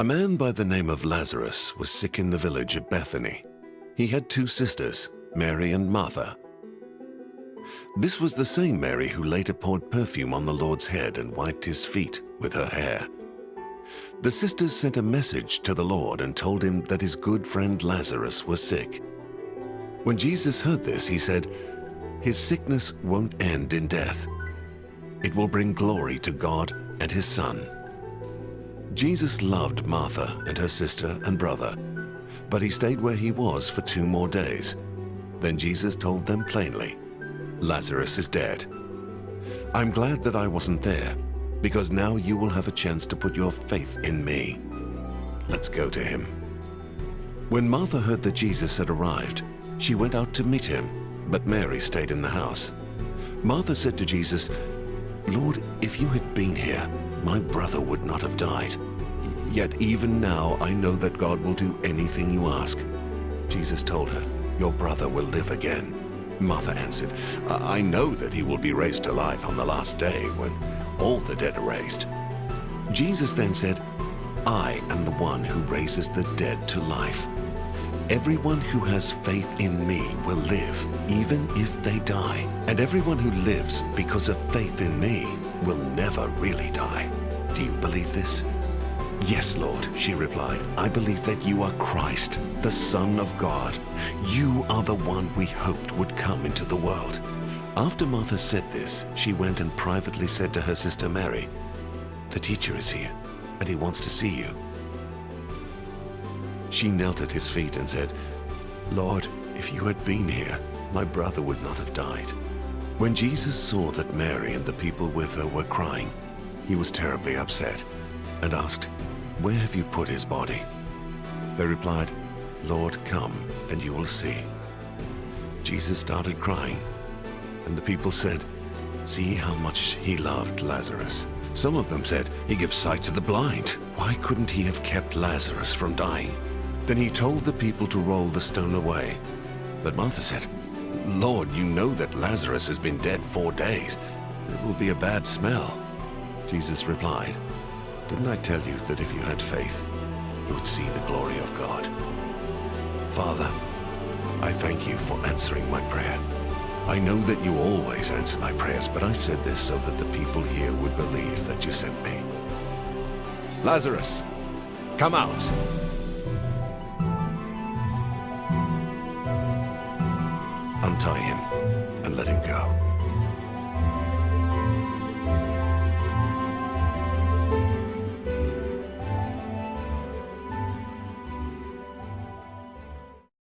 A man by the name of Lazarus was sick in the village of Bethany. He had two sisters, Mary and Martha. This was the same Mary who later poured perfume on the Lord's head and wiped his feet with her hair. The sisters sent a message to the Lord and told him that his good friend Lazarus was sick. When Jesus heard this, he said, His sickness won't end in death. It will bring glory to God and his Son. Jesus loved Martha and her sister and brother, but he stayed where he was for two more days. Then Jesus told them plainly, Lazarus is dead. I'm glad that I wasn't there, because now you will have a chance to put your faith in me. Let's go to him. When Martha heard that Jesus had arrived, she went out to meet him, but Mary stayed in the house. Martha said to Jesus, Lord, if you had been here, my brother would not have died. Yet even now I know that God will do anything you ask. Jesus told her, Your brother will live again. Martha answered, I know that he will be raised to life on the last day when all the dead are raised. Jesus then said, I am the one who raises the dead to life. Everyone who has faith in me will live, even if they die. And everyone who lives because of faith in me will never really die. Do you believe this? Yes, Lord, she replied. I believe that you are Christ, the Son of God. You are the one we hoped would come into the world. After Martha said this, she went and privately said to her sister Mary, The teacher is here, and he wants to see you. She knelt at his feet and said, Lord, if you had been here, my brother would not have died. When Jesus saw that Mary and the people with her were crying, he was terribly upset and asked, Where have you put his body? They replied, Lord, come and you will see. Jesus started crying, and the people said, See how much he loved Lazarus. Some of them said, He gives sight to the blind. Why couldn't he have kept Lazarus from dying? Then he told the people to roll the stone away. But Martha said, Lord, you know that Lazarus has been dead four days. It will be a bad smell. Jesus replied, Didn't I tell you that if you had faith, you would see the glory of God? Father, I thank you for answering my prayer. I know that you always answer my prayers, but I said this so that the people here would believe that you sent me. Lazarus, come out! Untie him and let him go.